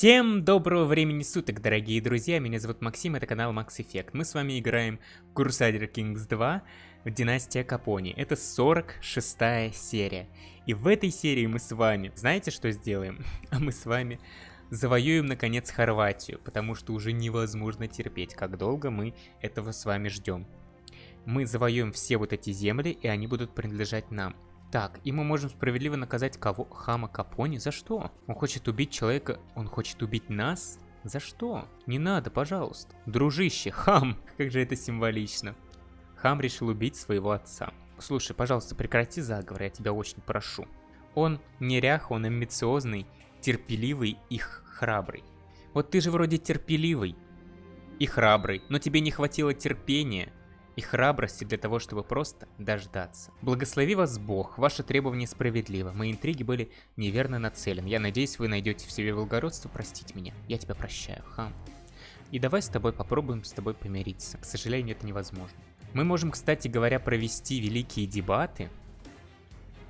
Всем доброго времени суток, дорогие друзья, меня зовут Максим, это канал Max Effect. Мы с вами играем в Crusader Kings 2 в Династия Капони. Это 46 серия. И в этой серии мы с вами, знаете что сделаем? А мы с вами завоюем наконец Хорватию, потому что уже невозможно терпеть, как долго мы этого с вами ждем. Мы завоюем все вот эти земли, и они будут принадлежать нам. Так, и мы можем справедливо наказать кого? Хама Капони? За что? Он хочет убить человека, он хочет убить нас? За что? Не надо, пожалуйста. Дружище, хам, как же это символично. Хам решил убить своего отца. Слушай, пожалуйста, прекрати заговор, я тебя очень прошу. Он нерях, он амбициозный, терпеливый и храбрый. Вот ты же вроде терпеливый и храбрый, но тебе не хватило терпения и храбрости для того, чтобы просто дождаться. Благослови вас Бог, ваше требование справедливо, мои интриги были неверно нацелены. Я надеюсь, вы найдете в себе благородство простить меня. Я тебя прощаю, хам. И давай с тобой попробуем с тобой помириться. К сожалению, это невозможно. Мы можем, кстати говоря, провести великие дебаты.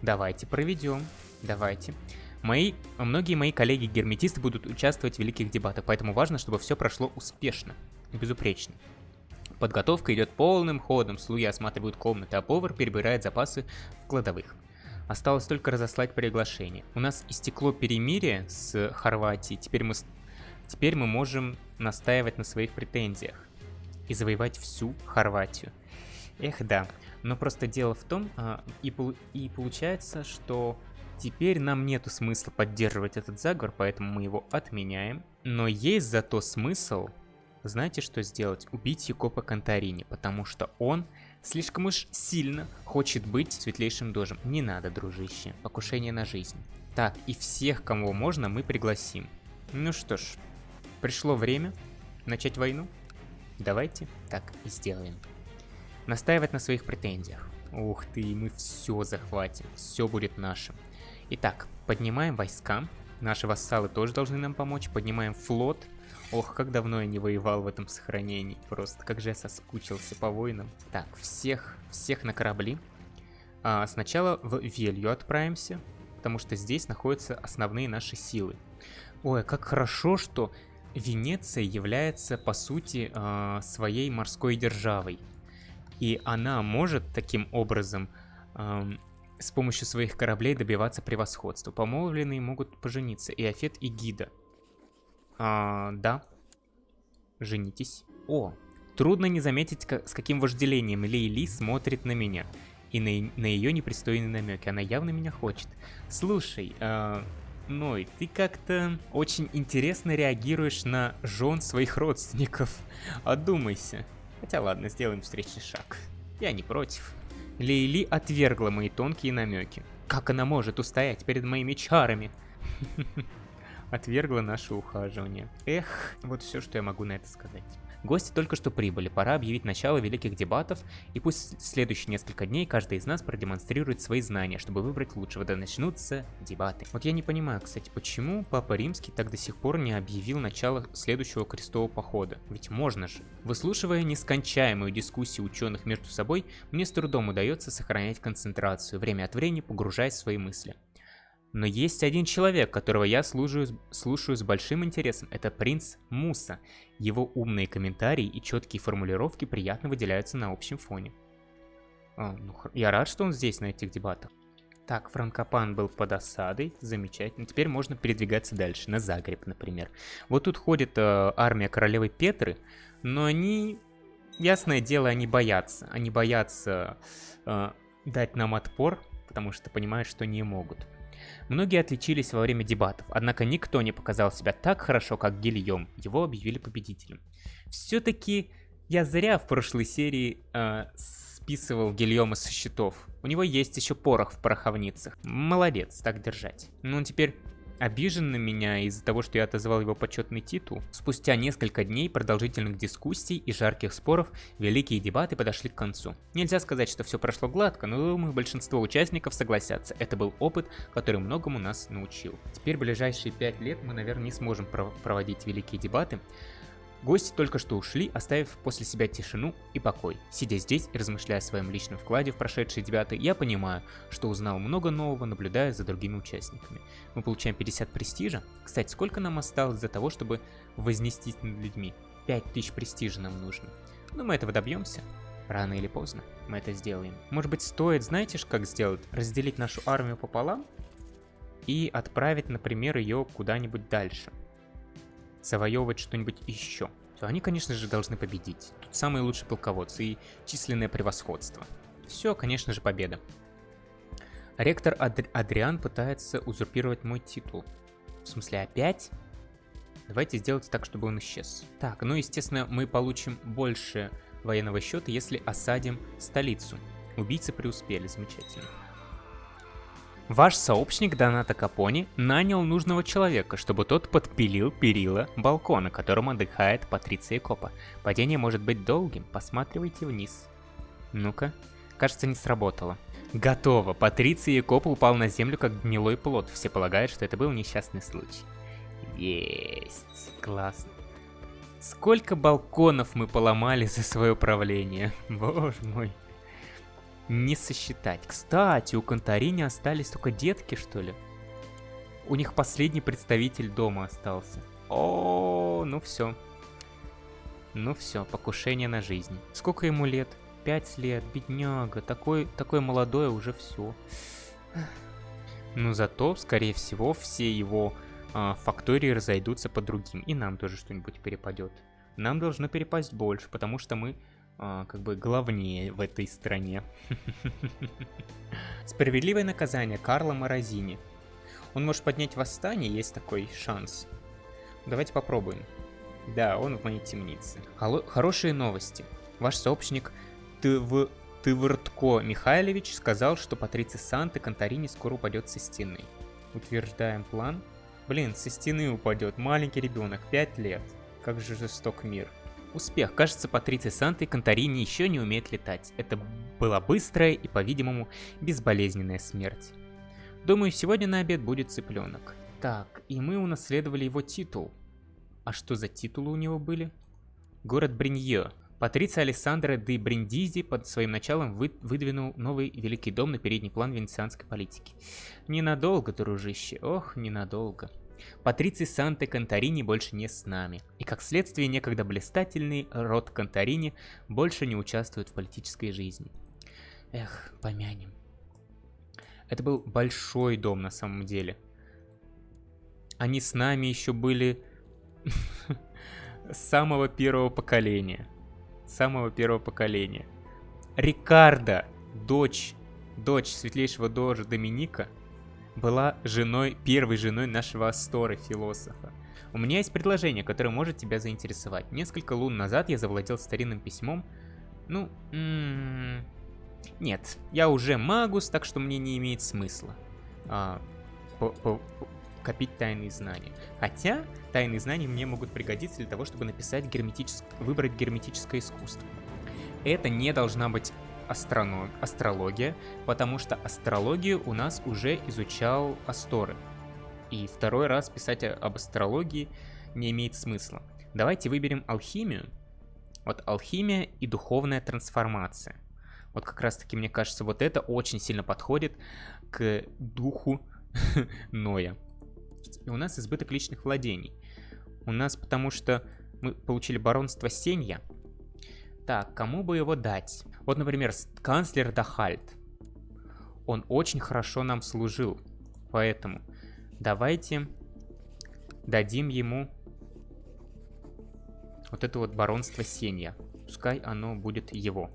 Давайте проведем. Давайте. Мои, многие мои коллеги-герметисты будут участвовать в великих дебатах, поэтому важно, чтобы все прошло успешно и безупречно. Подготовка идет полным ходом, слуги осматривают комнаты, а повар перебирает запасы в кладовых. Осталось только разослать приглашение. У нас истекло перемирие с Хорватией, теперь мы, теперь мы можем настаивать на своих претензиях и завоевать всю Хорватию. Эх, да. Но просто дело в том, а, и, и получается, что теперь нам нету смысла поддерживать этот заговор, поэтому мы его отменяем. Но есть зато смысл знаете, что сделать? Убить Якопа Конторини, потому что он слишком уж сильно хочет быть светлейшим дожем. Не надо, дружище. Покушение на жизнь. Так, и всех, кого можно, мы пригласим. Ну что ж, пришло время начать войну. Давайте так и сделаем. Настаивать на своих претензиях. Ух ты, мы все захватим, все будет нашим. Итак, поднимаем войска. Наши вассалы тоже должны нам помочь. Поднимаем флот. Ох, как давно я не воевал в этом сохранении. Просто как же я соскучился по воинам. Так, всех, всех на корабли. А, сначала в Велью отправимся, потому что здесь находятся основные наши силы. Ой, как хорошо, что Венеция является, по сути, а, своей морской державой. И она может таким образом с помощью своих кораблей добиваться превосходства. Помолвленные могут пожениться. И Афет, и Гида. А, да. Женитесь. О, трудно не заметить, как, с каким вожделением Лейли смотрит на меня. И на, на ее непристойные намеки. Она явно меня хочет. Слушай, э, Ной, ты как-то очень интересно реагируешь на жен своих родственников. Одумайся. Хотя ладно, сделаем встречный шаг. Я не против. Лейли отвергла мои тонкие намеки. Как она может устоять перед моими чарами? отвергла наше ухаживание. Эх, вот все, что я могу на это сказать. Гости только что прибыли, пора объявить начало великих дебатов, и пусть следующие несколько дней каждый из нас продемонстрирует свои знания, чтобы выбрать лучшего, да начнутся дебаты. Вот я не понимаю, кстати, почему Папа Римский так до сих пор не объявил начало следующего крестового похода? Ведь можно же. Выслушивая нескончаемую дискуссию ученых между собой, мне с трудом удается сохранять концентрацию, время от времени погружаясь в свои мысли. Но есть один человек, которого я слушаю, слушаю с большим интересом. Это принц Муса. Его умные комментарии и четкие формулировки приятно выделяются на общем фоне. А, ну, я рад, что он здесь, на этих дебатах. Так, Франкопан был под осадой, замечательно. Теперь можно передвигаться дальше, на Загреб, например. Вот тут ходит э, армия королевы Петры, но они, ясное дело, они боятся. Они боятся э, дать нам отпор, потому что понимают, что не могут. Многие отличились во время дебатов, однако никто не показал себя так хорошо, как Гильем. Его объявили победителем. Все-таки я зря в прошлой серии э, списывал Гильома со счетов. У него есть еще порох в пороховницах. Молодец, так держать. Ну, теперь обижен на меня из-за того, что я отозвал его почетный титул. Спустя несколько дней продолжительных дискуссий и жарких споров, великие дебаты подошли к концу. Нельзя сказать, что все прошло гладко, но думаю, большинство участников согласятся. Это был опыт, который многому нас научил. Теперь ближайшие пять лет мы, наверное, не сможем пров проводить великие дебаты, Гости только что ушли, оставив после себя тишину и покой. Сидя здесь и размышляя о своем личном вкладе в прошедшие девятый, я понимаю, что узнал много нового, наблюдая за другими участниками. Мы получаем 50 престижа. Кстати, сколько нам осталось для того, чтобы вознестись над людьми? 5000 престижа нам нужно. Но мы этого добьемся. Рано или поздно мы это сделаем. Может быть стоит, знаете, как сделать? Разделить нашу армию пополам и отправить, например, ее куда-нибудь дальше завоевывать что-нибудь еще, то они, конечно же, должны победить. Тут самые лучшие полководцы и численное превосходство. Все, конечно же, победа. Ректор Адри Адриан пытается узурпировать мой титул. В смысле, опять? Давайте сделать так, чтобы он исчез. Так, ну, естественно, мы получим больше военного счета, если осадим столицу. Убийцы преуспели, замечательно. Ваш сообщник Доната Капони нанял нужного человека, чтобы тот подпилил перила балкона, на котором отдыхает Патриция Копа. Падение может быть долгим, посматривайте вниз. Ну-ка. Кажется, не сработало. Готово. Патриция Копа упал на землю, как гнилой плод. Все полагают, что это был несчастный случай. Есть. Классно. Сколько балконов мы поломали за свое правление. Боже мой не сосчитать. Кстати, у Конторини остались только детки, что ли? У них последний представитель дома остался. О, ну все. Ну все, покушение на жизнь. Сколько ему лет? Пять лет, бедняга. Такой, такой молодой уже все. Но зато, скорее всего, все его э, фактории разойдутся по другим. И нам тоже что-нибудь перепадет. Нам должно перепасть больше, потому что мы а, как бы главнее в этой стране. Справедливое наказание Карла Морозини. Он может поднять восстание, есть такой шанс. Давайте попробуем. Да, он в моей темнице. Холо хорошие новости. Ваш сообщник Тв... Тывыртко Михайлович сказал, что Патриция Санты Конторини скоро упадет со стены. Утверждаем план. Блин, со стены упадет. Маленький ребенок, 5 лет. Как же жесток мир. Успех. Кажется, Патриция Санта и Конторини еще не умеет летать. Это была быстрая и, по-видимому, безболезненная смерть. Думаю, сегодня на обед будет цыпленок. Так, и мы унаследовали его титул. А что за титулы у него были? Город Бринье. Патриция Александра де Бриндизи под своим началом вы, выдвинул новый великий дом на передний план венецианской политики. Ненадолго, дружище, ох, ненадолго. Патриций Санте Конторини больше не с нами, и как следствие некогда блистательный род Конторини больше не участвует в политической жизни. Эх, помянем. Это был большой дом на самом деле. Они с нами еще были самого первого поколения. Самого первого поколения. Рикардо, дочь, дочь светлейшего дожа Доминика – была женой, первой женой нашего Астора, философа. У меня есть предложение, которое может тебя заинтересовать. Несколько лун назад я завладел старинным письмом. Ну, м -м нет, я уже магус, так что мне не имеет смысла а, по -по копить тайные знания. Хотя, тайные знания мне могут пригодиться для того, чтобы написать герметическое, выбрать герметическое искусство. Это не должна быть астрология, потому что астрологию у нас уже изучал Асторы. И второй раз писать об астрологии не имеет смысла. Давайте выберем алхимию. Вот алхимия и духовная трансформация. Вот как раз таки, мне кажется, вот это очень сильно подходит к духу Ноя. И у нас избыток личных владений. У нас потому что мы получили баронство Сенья. Так, кому бы его дать? Вот, например, канцлер Дахальт. Он очень хорошо нам служил. Поэтому давайте дадим ему вот это вот баронство Сенья. Пускай оно будет его.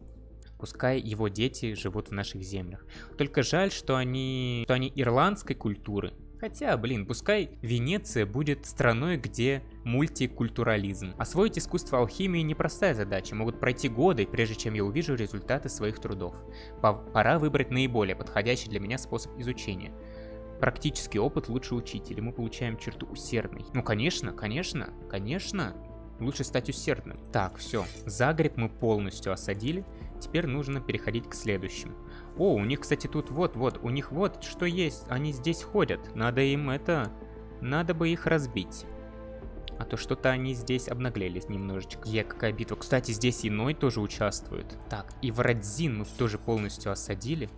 Пускай его дети живут в наших землях. Только жаль, что они, что они ирландской культуры, Хотя, блин, пускай Венеция будет страной, где мультикультурализм. Освоить искусство алхимии непростая задача, могут пройти годы, прежде чем я увижу результаты своих трудов. Пора выбрать наиболее подходящий для меня способ изучения. Практический опыт лучше учителя, мы получаем черту усердный. Ну конечно, конечно, конечно, лучше стать усердным. Так, все, Загреб мы полностью осадили, теперь нужно переходить к следующему. О, у них, кстати, тут вот-вот, у них вот что есть. Они здесь ходят. Надо им это... Надо бы их разбить. А то то что-то они здесь обнаглелись немножечко. Е, какая битва. Кстати, здесь иной тоже участвует. Так, и Врадзин мы тоже полностью осадили.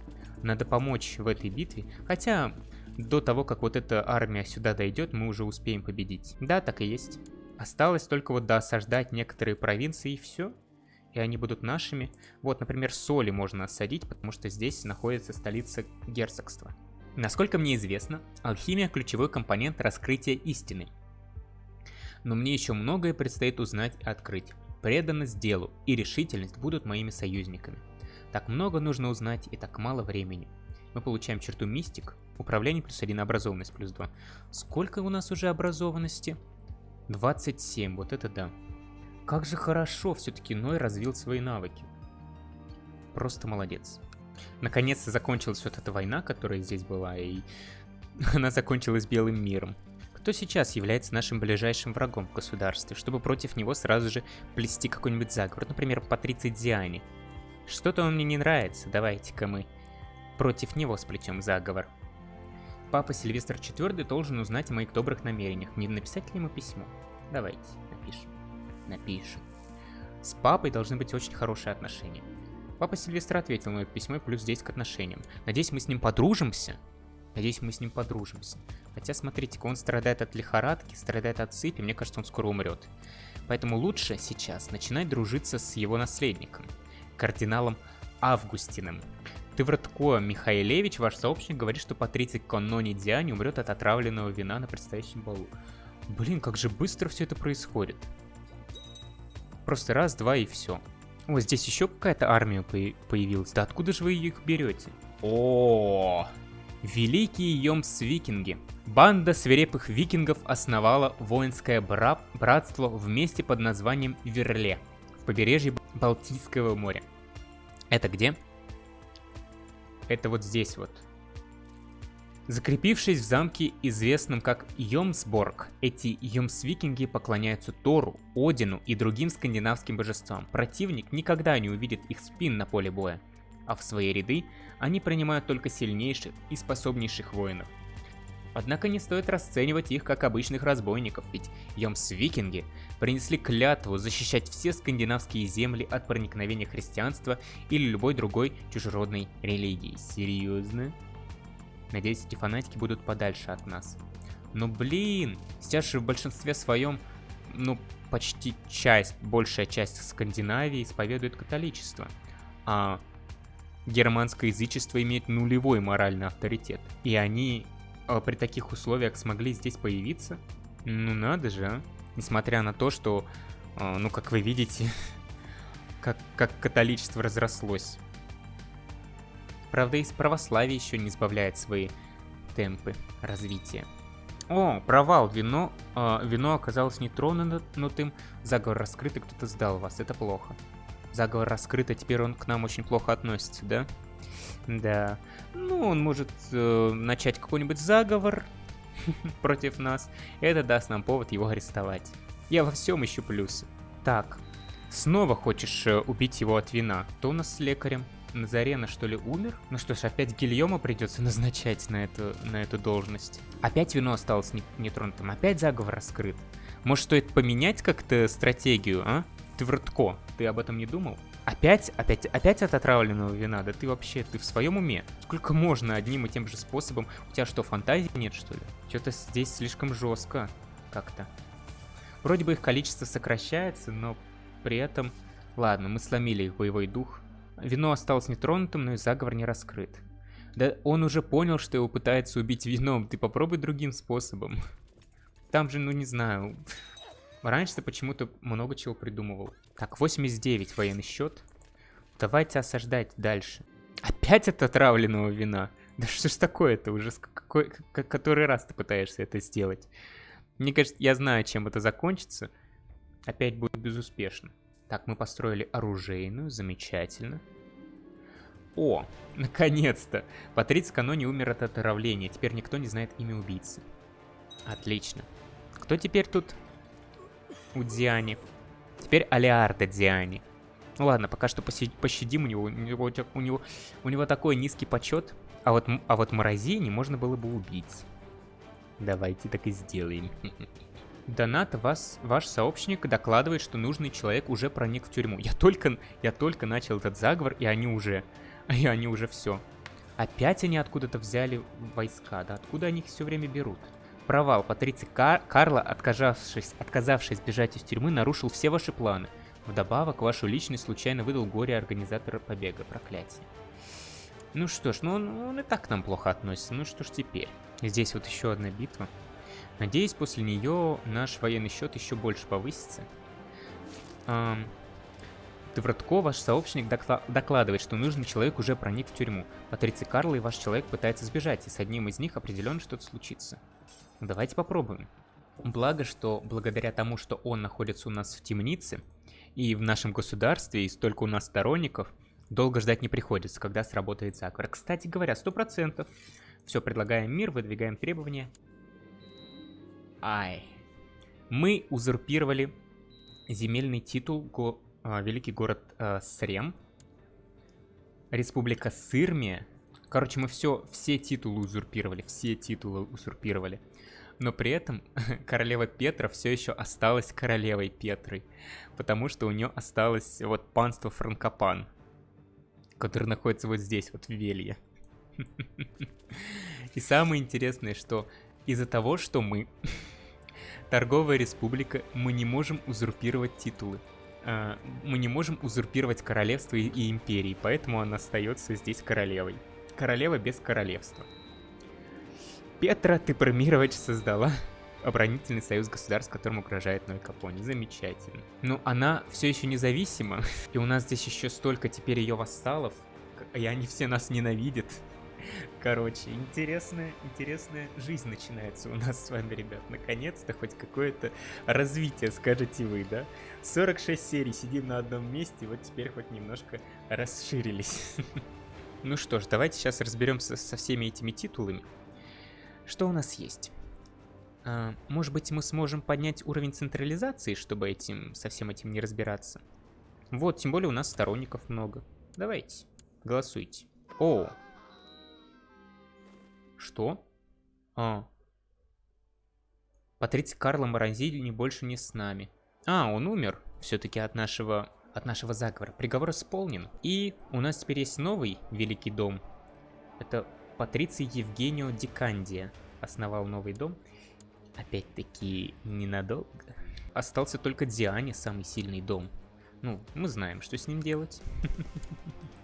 Надо помочь в этой битве. Хотя, до того, как вот эта армия сюда дойдет, мы уже успеем победить. Да, так и есть. Осталось только вот доосаждать некоторые провинции и все. И они будут нашими. Вот, например, Соли можно осадить, потому что здесь находится столица герцогства. Насколько мне известно, алхимия – ключевой компонент раскрытия истины. Но мне еще многое предстоит узнать и открыть. Преданность делу и решительность будут моими союзниками. Так много нужно узнать и так мало времени. Мы получаем черту мистик, управление плюс 1, образованность плюс 2. Сколько у нас уже образованности? 27, вот это да. Как же хорошо все-таки Ной развил свои навыки. Просто молодец. Наконец-то закончилась вот эта война, которая здесь была, и она закончилась белым миром. Кто сейчас является нашим ближайшим врагом в государстве, чтобы против него сразу же плести какой-нибудь заговор, например, Патриций Диани. Что-то он мне не нравится, давайте-ка мы против него сплетем заговор. Папа Сильвестр IV должен узнать о моих добрых намерениях. Не написать ли ему письмо? Давайте, напишем. Напишем. С папой должны быть очень хорошие отношения. Папа Сильвестр ответил на это письмо плюс 10 к отношениям. Надеюсь, мы с ним подружимся. Надеюсь, мы с ним подружимся. Хотя, смотрите, он страдает от лихорадки, страдает от сыпи, мне кажется, он скоро умрет. Поэтому лучше сейчас начинать дружиться с его наследником, кардиналом Августиным. Тывратко Михаилевич, ваш сообщник, говорит, что Патриций Коннони Диани умрет от отравленного вина на предстоящем балу. Блин, как же быстро все это происходит. Просто раз, два и все. О, здесь еще какая-то армия появилась. Да откуда же вы их берете? О, Великие Йомс-викинги. Банда свирепых викингов основала воинское бра братство в месте под названием Верле, в побережье Балтийского моря. Это где? Это вот здесь вот. Закрепившись в замке, известном как Йомсборг, эти Йомсвикинги поклоняются Тору, Одину и другим скандинавским божествам. Противник никогда не увидит их спин на поле боя, а в свои ряды они принимают только сильнейших и способнейших воинов. Однако не стоит расценивать их как обычных разбойников, ведь Йомс-викинги принесли клятву защищать все скандинавские земли от проникновения христианства или любой другой чужеродной религии. Серьезно? Надеюсь, эти фанатики будут подальше от нас. Но блин, сейчас же в большинстве своем, ну, почти часть, большая часть Скандинавии исповедует католичество. А германское язычество имеет нулевой моральный авторитет. И они э, при таких условиях смогли здесь появиться? Ну надо же, а. Несмотря на то, что, э, ну как вы видите, как, как католичество разрослось. Правда, из православия еще не избавляет свои темпы развития. О, провал, вино, э, вино оказалось нетронутым, заговор раскрыт, и кто-то сдал вас, это плохо. Заговор раскрыт, а теперь он к нам очень плохо относится, да? Да. Ну, он может э, начать какой-нибудь заговор против нас, это даст нам повод его арестовать. Я во всем ищу плюсы. Так, снова хочешь э, убить его от вина? Кто у нас с лекарем? Назарена, что ли, умер? Ну что ж, опять Гильома придется назначать на эту, на эту должность. Опять вино осталось нетронутым, опять заговор раскрыт. Может, стоит поменять как-то стратегию, а? Рудко, ты об этом не думал? Опять, опять, опять от отравленного вина? Да ты вообще, ты в своем уме? Сколько можно одним и тем же способом? У тебя что, фантазии нет, что ли? Что-то здесь слишком жестко как-то. Вроде бы их количество сокращается, но при этом... Ладно, мы сломили их боевой дух. Вино осталось нетронутым, но и заговор не раскрыт. Да он уже понял, что его пытается убить вином. Ты попробуй другим способом. Там же, ну не знаю. Раньше ты почему-то много чего придумывал. Так, 89 военный счет. Давайте осаждать дальше. Опять от отравленного вина? Да что ж такое-то уже? Какой, который раз ты пытаешься это сделать? Мне кажется, я знаю, чем это закончится. Опять будет безуспешно. Так, мы построили оружейную, замечательно. О, наконец-то! Патриц Канони умер от отравления, теперь никто не знает имя убийцы. Отлично. Кто теперь тут у Диани? Теперь Алиарда Диани. Ну ладно, пока что пощадим у него. У него, у него, у него такой низкий почет. А вот, а вот Морозини можно было бы убить. Давайте так и сделаем. Донат вас, ваш сообщник докладывает, что нужный человек уже проник в тюрьму. Я только, я только начал этот заговор, и они уже, и они уже все. Опять они откуда-то взяли войска, да? Откуда они их все время берут? Провал. Патриций Кар Карла, отказавшись, отказавшись бежать из тюрьмы, нарушил все ваши планы. Вдобавок, вашу личность случайно выдал горе организатора побега. Проклятие. Ну что ж, ну он, он и так к нам плохо относится. Ну что ж теперь? Здесь вот еще одна битва. Надеюсь, после нее наш военный счет еще больше повысится. Эм, Твратко, ваш сообщник, докладывает, что нужный человек уже проник в тюрьму. Патриций Карл и ваш человек пытается сбежать, и с одним из них определенно что-то случится. Давайте попробуем. Благо, что благодаря тому, что он находится у нас в темнице, и в нашем государстве, и столько у нас сторонников, долго ждать не приходится, когда сработает заговор. Кстати говоря, сто процентов. Все, предлагаем мир, выдвигаем требования. Ай. Мы узурпировали земельный титул го, а, великий город а, Срем. Республика Сырмия. Короче, мы все, все титулы узурпировали, все титулы узурпировали. Но при этом королева Петра все еще осталась королевой Петрой, потому что у нее осталось вот панство Франкопан, которое находится вот здесь, вот в Велье. И самое интересное, что из-за того, что мы торговая республика, мы не можем узурпировать титулы. А, мы не можем узурпировать королевство и империи, поэтому она остается здесь королевой. Королева без королевства. Петра ты Тепромирович создала оборонительный союз государств, которым угрожает Ной Капони. Замечательно. Но она все еще независима, и у нас здесь еще столько теперь ее вассалов, и они все нас ненавидят. Короче, интересная, интересная жизнь начинается у нас с вами, ребят. Наконец-то хоть какое-то развитие, скажете вы, да? 46 серий, сидим на одном месте, вот теперь хоть немножко расширились. Ну что ж, давайте сейчас разберемся со всеми этими титулами. Что у нас есть? А, может быть, мы сможем поднять уровень централизации, чтобы этим, со всем этим не разбираться? Вот, тем более у нас сторонников много. Давайте, голосуйте. О! Что? А. Патриций Карло Морозини больше не с нами. А, он умер все-таки от нашего, от нашего заговора. Приговор исполнен. И у нас теперь есть новый Великий Дом. Это Патриций Евгенио Дикандия основал новый дом. Опять-таки, ненадолго. Остался только Диане, самый сильный дом. Ну, мы знаем, что с ним делать.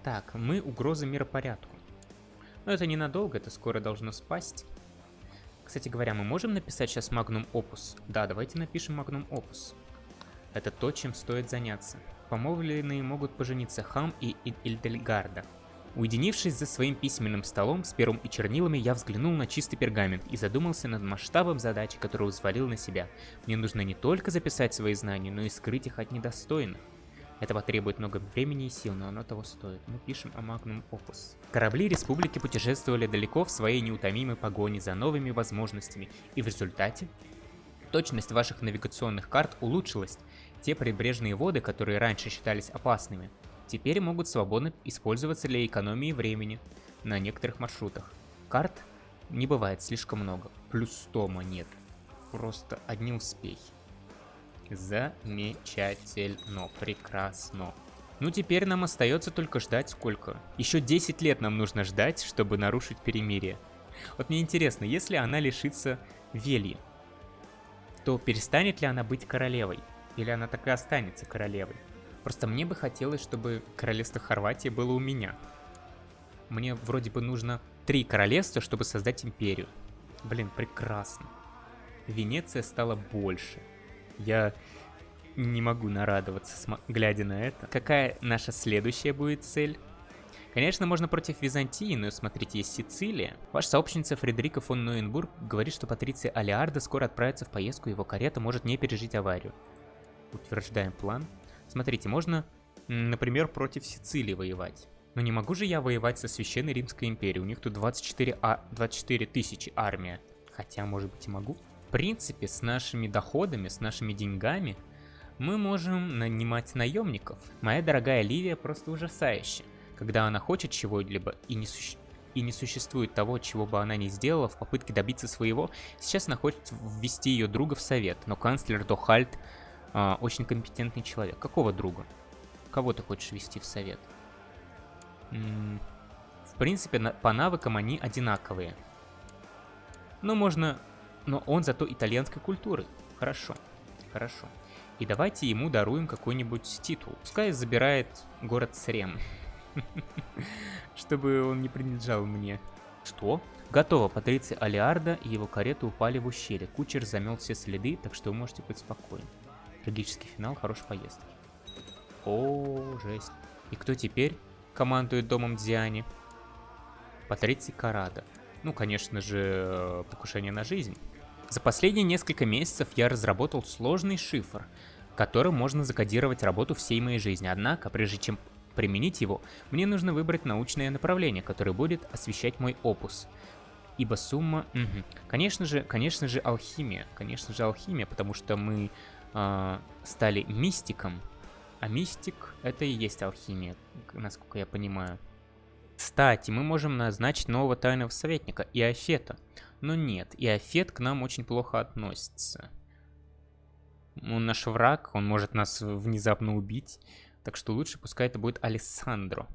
Так, мы угроза миропорядку. Но это ненадолго, это скоро должно спасть. Кстати говоря, мы можем написать сейчас Magnum Opus? Да, давайте напишем Magnum Opus. Это то, чем стоит заняться. Помолвленные могут пожениться Хам и Ильдельгарда. Уединившись за своим письменным столом с пером и чернилами, я взглянул на чистый пергамент и задумался над масштабом задачи, которую взвалил на себя. Мне нужно не только записать свои знания, но и скрыть их от недостойных. Это потребует много времени и сил, но оно того стоит. Мы пишем о Magnum Opus. Корабли Республики путешествовали далеко в своей неутомимой погоне за новыми возможностями, и в результате точность ваших навигационных карт улучшилась. Те прибрежные воды, которые раньше считались опасными, теперь могут свободно использоваться для экономии времени на некоторых маршрутах. Карт не бывает слишком много, плюс 100 монет. Просто одни успехи. Замечательно, прекрасно. Ну теперь нам остается только ждать сколько? Еще 10 лет нам нужно ждать, чтобы нарушить перемирие. Вот мне интересно, если она лишится Вельи, то перестанет ли она быть королевой? Или она так и останется королевой? Просто мне бы хотелось, чтобы королевство Хорватии было у меня. Мне вроде бы нужно три королевства, чтобы создать империю. Блин, прекрасно. Венеция стала больше. Я не могу нарадоваться, глядя на это. Какая наша следующая будет цель? Конечно, можно против Византии, но смотрите, есть Сицилия. Ваша сообщница Фредерика фон Нойенбург говорит, что Патриция Алиарда скоро отправится в поездку, его карета может не пережить аварию. Утверждаем план. Смотрите, можно, например, против Сицилии воевать. Но не могу же я воевать со Священной Римской империей. У них тут 24, а, 24 тысячи армия. Хотя, может быть, и могу. Принципе, с нашими доходами, с нашими деньгами, мы можем нанимать наемников. Моя дорогая Ливия просто ужасающая. Когда она хочет чего-либо и не, суще... и не существует того, чего бы она ни сделала в попытке добиться своего, сейчас она хочет ввести ее друга в совет, но канцлер Дохальд э, очень компетентный человек. Какого друга? Кого ты хочешь ввести в совет? В принципе, на по навыкам они одинаковые. Но можно... Но он зато итальянской культуры. Хорошо, хорошо. И давайте ему даруем какой-нибудь титул. Пускай забирает город Срем. Чтобы он не принадлежал мне. Что? Готово. Патриция Алиарда и его карета упали в ущелье. Кучер замел все следы, так что вы можете быть спокойны. Трагический финал хорошей поездки. О, жесть. И кто теперь командует домом Диани? Патриций Карада. Ну, конечно же, э, покушение на жизнь. За последние несколько месяцев я разработал сложный шифр, которым можно закодировать работу всей моей жизни. Однако, прежде чем применить его, мне нужно выбрать научное направление, которое будет освещать мой опус. Ибо сумма... Угу. Конечно же, конечно же, алхимия. Конечно же, алхимия, потому что мы э, стали мистиком. А мистик — это и есть алхимия, насколько я понимаю. Кстати, мы можем назначить нового тайного советника, Иофета. Но нет, Иофет к нам очень плохо относится. Он наш враг, он может нас внезапно убить. Так что лучше пускай это будет Алессандро.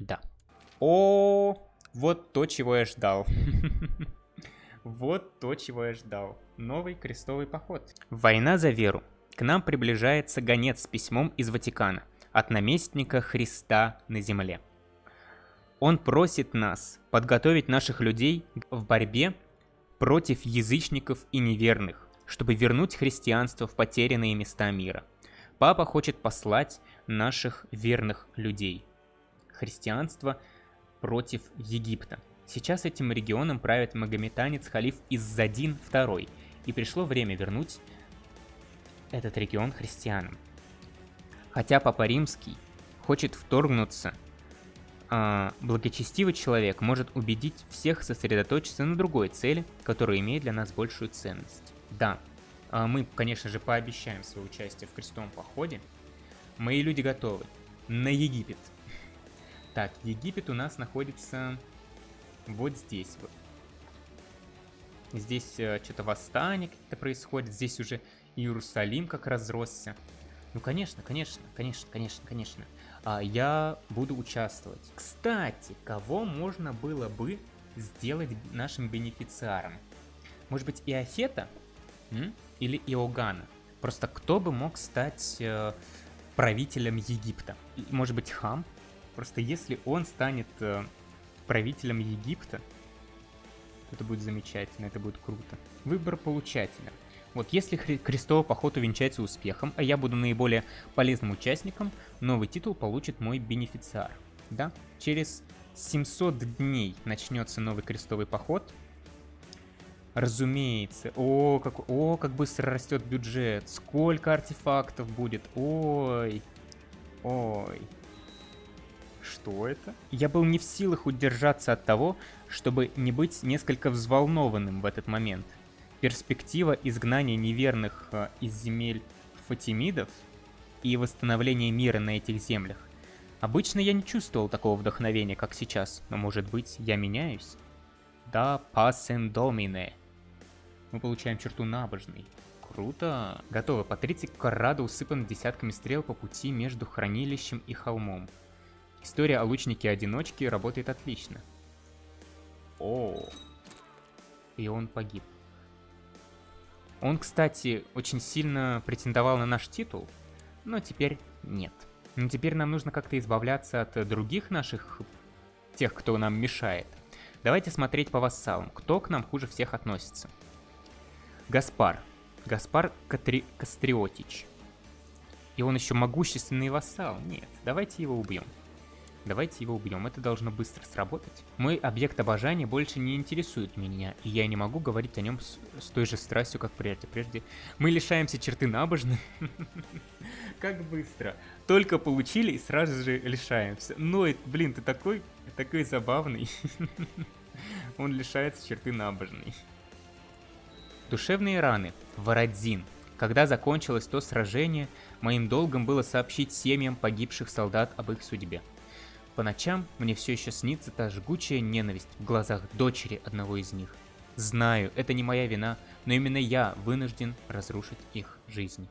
Да. О, вот то, чего я ждал. Вот то, чего я ждал. Новый крестовый поход. Война за веру. К нам приближается гонец с письмом из Ватикана от наместника Христа на земле. Он просит нас подготовить наших людей в борьбе против язычников и неверных, чтобы вернуть христианство в потерянные места мира. Папа хочет послать наших верных людей. Христианство против Египта. Сейчас этим регионом правит магометанец халиф Иззадин II, и пришло время вернуть этот регион христианам. Хотя Папа Римский хочет вторгнуться, а благочестивый человек может убедить всех сосредоточиться на другой цели, которая имеет для нас большую ценность. Да, а мы, конечно же, пообещаем свое участие в крестовом походе. Мои люди готовы. На Египет. Так, Египет у нас находится вот здесь вот. Здесь э, что-то восстание какие-то происходит. Здесь уже Иерусалим как разросся. Ну, конечно, конечно, конечно, конечно, конечно. А, я буду участвовать. Кстати, кого можно было бы сделать нашим бенефициаром? Может быть, Иофета? М? или Иоганна. Просто кто бы мог стать э, правителем Египта? Может быть, Хам? Просто если он станет э, правителем Египта, это будет замечательно, это будет круто. Выбор получателя. Вот если крестовый поход увенчается успехом, а я буду наиболее полезным участником, новый титул получит мой бенефициар. Да? Через 700 дней начнется новый крестовый поход, Разумеется. О, как, о, как быстро растет бюджет. Сколько артефактов будет. Ой. Ой. Что это? Я был не в силах удержаться от того, чтобы не быть несколько взволнованным в этот момент. Перспектива изгнания неверных э, из земель Фатимидов и восстановления мира на этих землях. Обычно я не чувствовал такого вдохновения, как сейчас, но может быть я меняюсь? Да, пасен домине. Мы получаем черту набожный. Круто. Готово. Патриций Каррадо усыпан десятками стрел по пути между хранилищем и холмом. История о лучнике-одиночке работает отлично. О, и он погиб. Он, кстати, очень сильно претендовал на наш титул, но теперь нет. Но теперь нам нужно как-то избавляться от других наших, тех, кто нам мешает. Давайте смотреть по вассалам, кто к нам хуже всех относится. Гаспар. Гаспар Катри... Кастриотич. И он еще могущественный вассал. Нет, давайте его убьем. Давайте его убьем, это должно быстро сработать. Мой объект обожания больше не интересует меня, и я не могу говорить о нем с, с той же страстью, как прежде. Прежде мы лишаемся черты набожны. Как быстро. Только получили и сразу же лишаемся. Ну, блин, ты такой, такой забавный. Он лишается черты набожной. Душевные раны. Вородзин. Когда закончилось то сражение, моим долгом было сообщить семьям погибших солдат об их судьбе. По ночам мне все еще снится та жгучая ненависть в глазах дочери одного из них. Знаю, это не моя вина, но именно я вынужден разрушить их жизнь.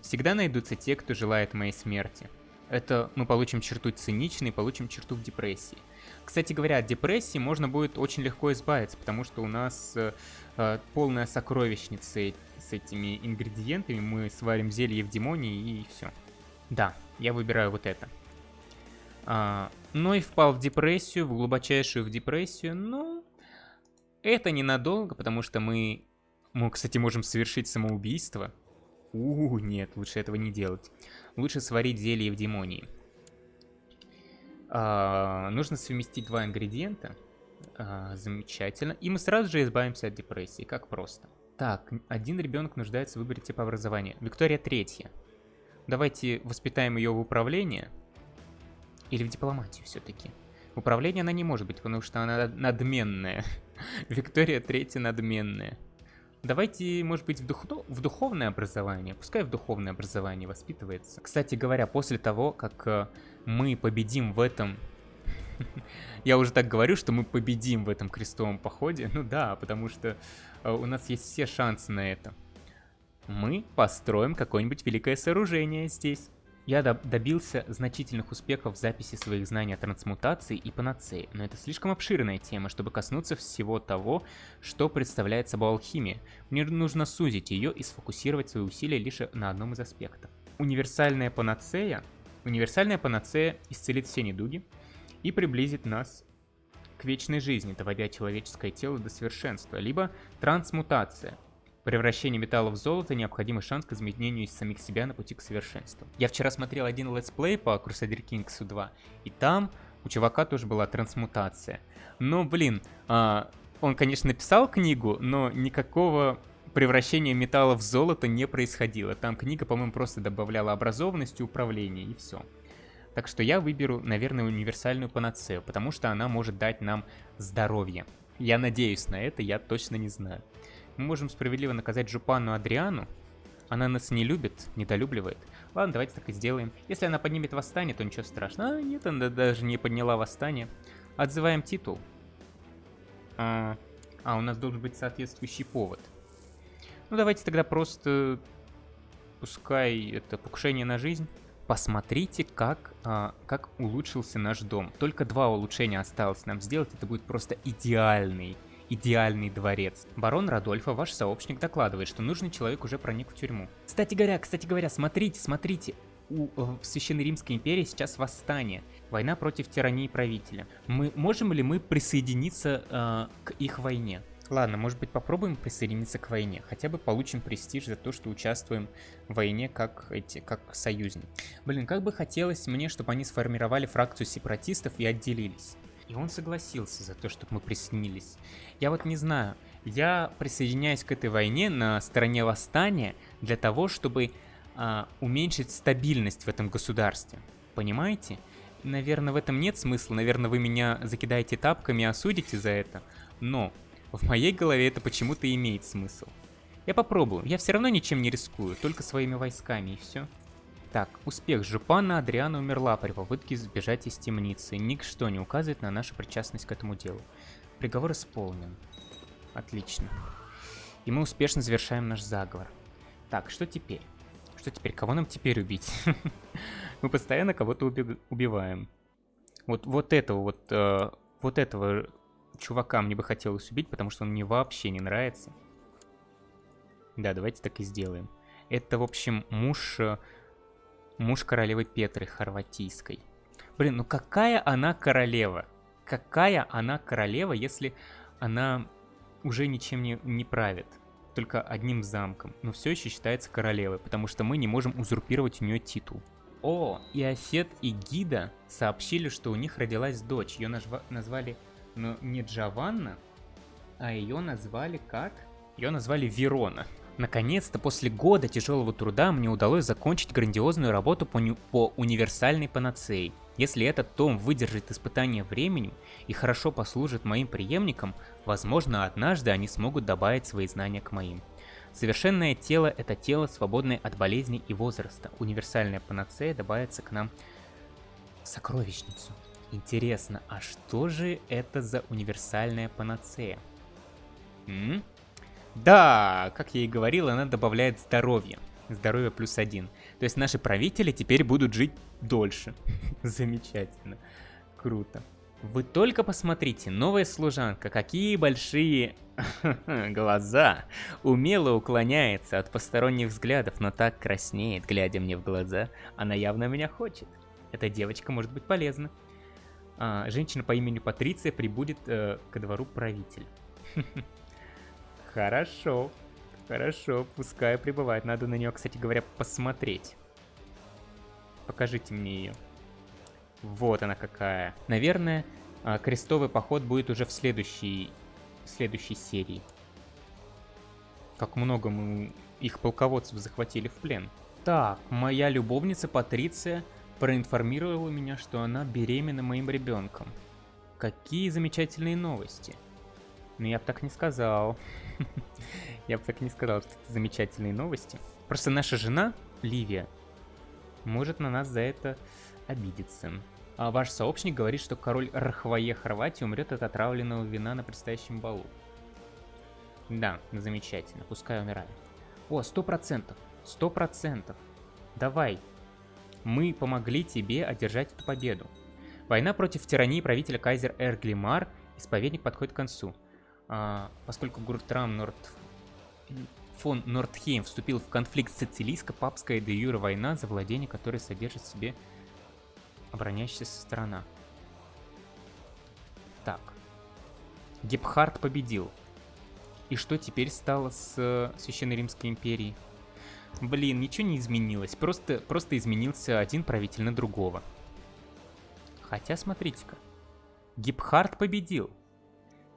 Всегда найдутся те, кто желает моей смерти. Это мы получим черту циничной, получим черту в депрессии. Кстати говоря, от депрессии можно будет очень легко избавиться, потому что у нас э, э полная сокровищница с этими ингредиентами. Мы сварим зелье в демонии и все. Да, я выбираю вот это. А, но и впал в депрессию, в глубочайшую в депрессию, но это ненадолго, потому что мы, мы, кстати, можем совершить самоубийство. У, нет, лучше этого не делать. Лучше сварить зелье в демонии. А, нужно совместить два ингредиента. А, замечательно. И мы сразу же избавимся от депрессии, как просто. Так, один ребенок нуждается в выборе типа образования. Виктория третья. Давайте воспитаем ее в управление. Или в дипломатию все-таки. Управление она не может быть, потому что она надменная. Виктория третья надменная. Давайте, может быть, в, дух... в духовное образование. Пускай в духовное образование воспитывается. Кстати говоря, после того, как э, мы победим в этом... Я уже так говорю, что мы победим в этом крестовом походе. Ну да, потому что э, у нас есть все шансы на это. Мы построим какое-нибудь великое сооружение здесь. Я добился значительных успехов в записи своих знаний о трансмутации и панацее, но это слишком обширная тема, чтобы коснуться всего того, что представляет собой алхимия. Мне нужно сузить ее и сфокусировать свои усилия лишь на одном из аспектов. Универсальная панацея, универсальная панацея исцелит все недуги и приблизит нас к вечной жизни, доводя человеческое тело до совершенства, либо трансмутация – Превращение металла в золото – необходимый шанс к изменению из самих себя на пути к совершенству. Я вчера смотрел один летсплей по Crusader Kings 2, и там у чувака тоже была трансмутация. Но, блин, а, он, конечно, написал книгу, но никакого превращения металла в золото не происходило. Там книга, по-моему, просто добавляла образованность и управление, и все. Так что я выберу, наверное, универсальную панацею, потому что она может дать нам здоровье. Я надеюсь на это, я точно не знаю. Мы можем справедливо наказать Жупану Адриану. Она нас не любит, недолюбливает. Ладно, давайте так и сделаем. Если она поднимет восстание, то ничего страшного. А, нет, она даже не подняла восстание. Отзываем титул. А, а, у нас должен быть соответствующий повод. Ну, давайте тогда просто... Пускай это покушение на жизнь. Посмотрите, как, а, как улучшился наш дом. Только два улучшения осталось нам сделать. Это будет просто идеальный идеальный дворец. Барон Радольфа, ваш сообщник, докладывает, что нужный человек уже проник в тюрьму. Кстати говоря, кстати говоря, смотрите, смотрите. У, э, в Священной Римской империи сейчас восстание. Война против тирании правителя. Мы можем ли мы присоединиться э, к их войне? Ладно, может быть попробуем присоединиться к войне. Хотя бы получим престиж за то, что участвуем в войне как эти, как союзники. Блин, как бы хотелось мне, чтобы они сформировали фракцию сепаратистов и отделились. И он согласился за то, чтобы мы присоединились. Я вот не знаю, я присоединяюсь к этой войне на стороне восстания для того, чтобы а, уменьшить стабильность в этом государстве. Понимаете? Наверное, в этом нет смысла, наверное, вы меня закидаете тапками и осудите за это, но в моей голове это почему-то имеет смысл. Я попробую, я все равно ничем не рискую, только своими войсками и все. Так, успех. Жупана Адриана умерла при попытке сбежать из темницы. Ничто не указывает на нашу причастность к этому делу. Приговор исполнен. Отлично. И мы успешно завершаем наш заговор. Так, что теперь? Что теперь? Кого нам теперь убить? мы постоянно кого-то убиваем. Вот, вот этого вот, э, вот этого чувака мне бы хотелось убить, потому что он мне вообще не нравится. Да, давайте так и сделаем. Это, в общем, муж, э, муж королевы Петры Хорватийской. Блин, ну какая она королева? какая она королева, если она уже ничем не, не правит, только одним замком, но все еще считается королевой, потому что мы не можем узурпировать у нее титул. О, и Осет и Гида сообщили, что у них родилась дочь. Ее назва назвали, ну, не Джованна, а ее назвали как? Ее назвали Верона. Наконец-то, после года тяжелого труда, мне удалось закончить грандиозную работу по, по универсальной панацеи. Если этот том выдержит испытание временем и хорошо послужит моим преемникам, возможно, однажды они смогут добавить свои знания к моим. Совершенное тело – это тело, свободное от болезней и возраста. Универсальная панацея добавится к нам в сокровищницу. Интересно, а что же это за универсальная панацея? М? Да, как я и говорил, она добавляет здоровье. Здоровье плюс один. То есть наши правители теперь будут жить дольше. Замечательно. Круто. Вы только посмотрите, новая служанка, какие большие глаза. Умело уклоняется от посторонних взглядов, но так краснеет, глядя мне в глаза. Она явно меня хочет. Эта девочка может быть полезна. А, женщина по имени Патриция прибудет э, ко двору правитель. Хорошо. Хорошо, пускай прибывает. Надо на нее, кстати говоря, посмотреть. Покажите мне ее. Вот она какая. Наверное, а, крестовый поход будет уже в следующей, в следующей серии. Как много мы их полководцев захватили в плен. Так, моя любовница Патриция проинформировала меня, что она беременна моим ребенком. Какие замечательные новости. Но я бы так не сказал. Я бы так не сказал, что это замечательные новости. Просто наша жена, Ливия, может на нас за это обидеться. А ваш сообщник говорит, что король Рахвае Хорватии умрет от отравленного вина на предстоящем балу. Да, замечательно, пускай умирает. О, сто процентов, сто процентов. Давай, мы помогли тебе одержать эту победу. Война против тирании правителя кайзер Эрглимар, исповедник подходит к концу. А, поскольку Гуртрам Норд... фон Нордхейм вступил в конфликт с Сицилийско-папская де юра война за владение, которое содержит в себе обороняющаяся сторона. Так. Гепхард победил. И что теперь стало с э, Священной Римской империей? Блин, ничего не изменилось. Просто, просто изменился один правитель на другого. Хотя, смотрите-ка. Гипхард победил.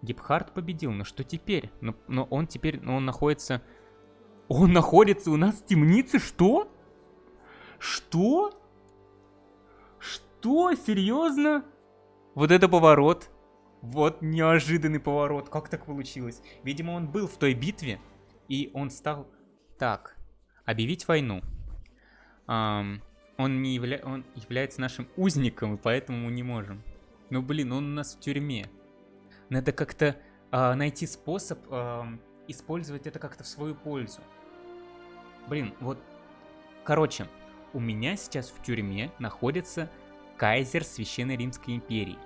Гипхард победил, но что теперь? Но, но он теперь, но он находится... Он находится у нас в темнице? Что? Что? Что? Серьезно? Вот это поворот. Вот неожиданный поворот. Как так получилось? Видимо, он был в той битве, и он стал... Так, Объявить войну. Um, он, не явля... он является нашим узником, и поэтому мы не можем. Ну блин, он у нас в тюрьме. Надо как-то uh, найти способ uh, использовать это как-то в свою пользу. Блин, вот... Короче, у меня сейчас в тюрьме находится кайзер Священной Римской империи.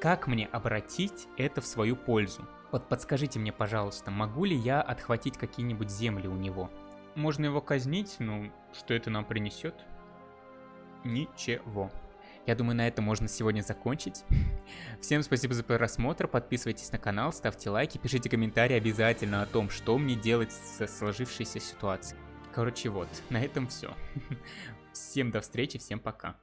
Как мне обратить это в свою пользу? Вот подскажите мне, пожалуйста, могу ли я отхватить какие-нибудь земли у него? Можно его казнить, но что это нам принесет? Ничего. Я думаю, на этом можно сегодня закончить. Всем спасибо за просмотр, подписывайтесь на канал, ставьте лайки, пишите комментарии обязательно о том, что мне делать со сложившейся ситуацией. Короче, вот, на этом все. Всем до встречи, всем пока.